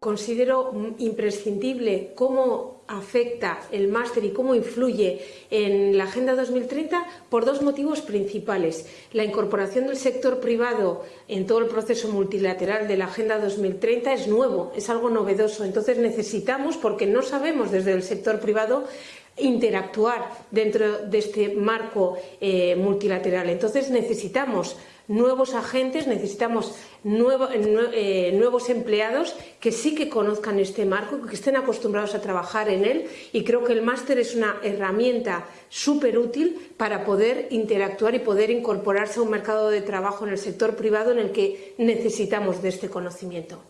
considero imprescindible cómo afecta el máster y cómo influye en la Agenda 2030 por dos motivos principales. La incorporación del sector privado en todo el proceso multilateral de la Agenda 2030 es nuevo, es algo novedoso. Entonces necesitamos, porque no sabemos desde el sector privado, interactuar dentro de este marco eh, multilateral. Entonces necesitamos nuevos agentes, necesitamos eh, nuevos empleados que sí que conozcan este marco, que estén acostumbrados a trabajar en él y creo que el máster es una herramienta súper útil para poder interactuar y poder incorporarse a un mercado de trabajo en el sector privado en el que necesitamos de este conocimiento.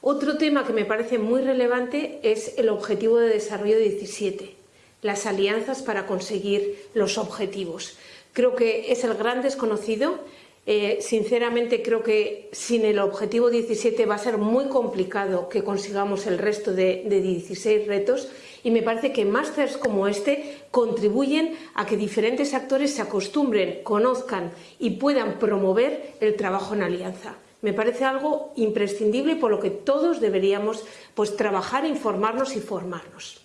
Otro tema que me parece muy relevante es el Objetivo de Desarrollo 17, las alianzas para conseguir los objetivos. Creo que es el gran desconocido eh, sinceramente creo que sin el objetivo 17 va a ser muy complicado que consigamos el resto de, de 16 retos y me parece que másteres como este contribuyen a que diferentes actores se acostumbren, conozcan y puedan promover el trabajo en alianza. Me parece algo imprescindible por lo que todos deberíamos pues, trabajar, informarnos y formarnos.